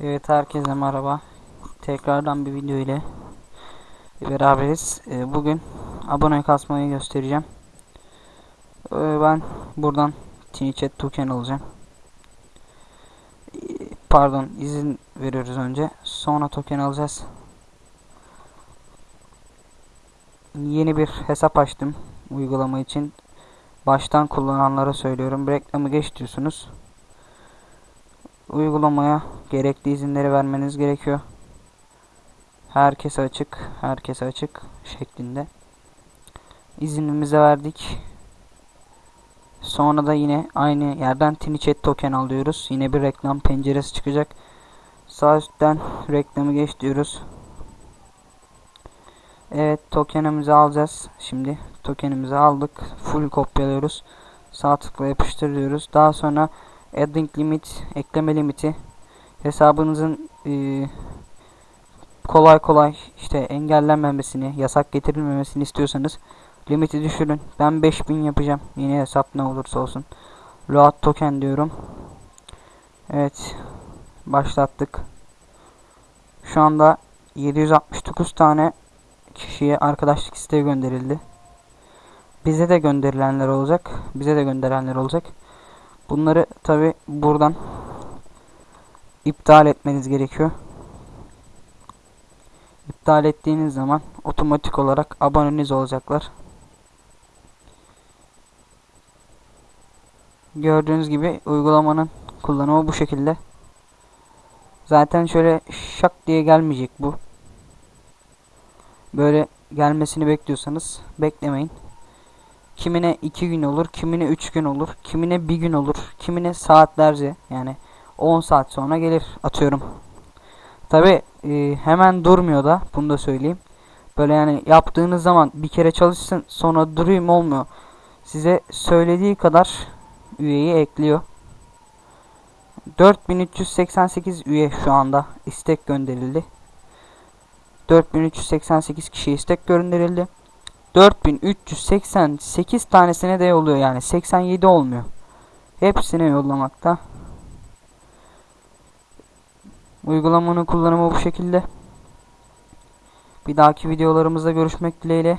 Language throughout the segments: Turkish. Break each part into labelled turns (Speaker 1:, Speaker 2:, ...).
Speaker 1: Evet herkese merhaba. Tekrardan bir video ile beraberiz. Ee, Bugün abone kasmayı göstereceğim. Ee, Ben buradan TiniChat token alacağım. Ee, Pardon izin veriyoruz önce. Sonra token alacağız. Yeni bir hesap açtım uygulama için. Baştan kullananlara söylüyorum. Reklamı geç diyorsunuz uygulamaya gerekli izinleri vermeniz gerekiyor. Herkese açık, herkese açık şeklinde. İzinimizi verdik. Sonra da yine aynı yerden TiniChat token alıyoruz. Yine bir reklam penceresi çıkacak. Sağ üstten reklamı geç diyoruz. Evet tokenimizi alacağız. Şimdi tokenimizi aldık. Full kopyalıyoruz. Sağ tıkla yapıştır diyoruz. Daha sonra adding limit ekleme limiti hesabınızın e, kolay kolay işte engellenmemesini yasak getirilmemesini istiyorsanız limiti düşürün. Ben 5000 yapacağım. Yeni hesap ne olursa olsun. Load token diyorum. Evet. Başlattık. Şu anda 769 tane kişiye arkadaşlık isteği gönderildi. Bize de gönderilenler olacak. Bize de gönderenler olacak. Bunları tabi buradan iptal etmeniz gerekiyor. İptal ettiğiniz zaman otomatik olarak aboneniz olacaklar. Gördüğünüz gibi uygulamanın kullanımı bu şekilde. Zaten şöyle şak diye gelmeyecek bu. Böyle gelmesini bekliyorsanız beklemeyin. Kimine 2 gün olur, kimine 3 gün olur, kimine 1 gün olur, kimine saatlerce yani 10 saat sonra gelir atıyorum. Tabi e, hemen durmuyor da bunu da söyleyeyim. Böyle yani yaptığınız zaman bir kere çalışsın sonra durayım olmuyor. Size söylediği kadar üyeyi ekliyor. 4388 üye şu anda istek gönderildi. 4388 kişi istek gönderildi. 4388 tanesine de yolluyor yani 87 olmuyor. Hepsine yollamakta. Uygulamanın kullanımı bu şekilde. Bir dahaki videolarımızda görüşmek dileğiyle.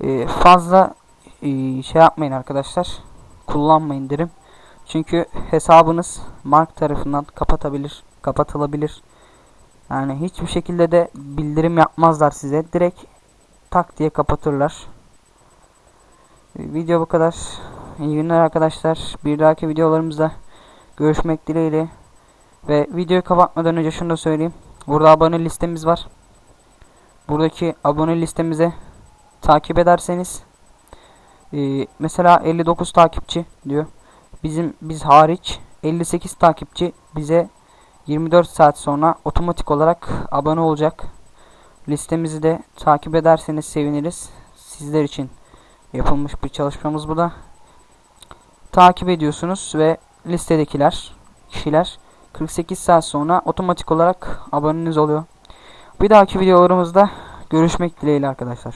Speaker 1: Ee, fazla e, şey yapmayın arkadaşlar. Kullanmayın derim. Çünkü hesabınız mark tarafından kapatabilir, kapatılabilir. Yani hiçbir şekilde de bildirim yapmazlar size. Direkt tak diye kapatırlar. Video bu kadar. İyi günler arkadaşlar. Bir dahaki videolarımızda görüşmek dileğiyle. Ve videoyu kapatmadan önce şunu da söyleyeyim. Burada abone listemiz var. Buradaki abone listemize takip ederseniz e, mesela 59 takipçi diyor. Bizim biz hariç 58 takipçi bize 24 saat sonra otomatik olarak abone olacak. Listemizi de takip ederseniz seviniriz. Sizler için yapılmış bir çalışmamız bu da. Takip ediyorsunuz ve listedekiler kişiler 48 saat sonra otomatik olarak aboneniz oluyor. Bir dahaki videolarımızda görüşmek dileğiyle arkadaşlar.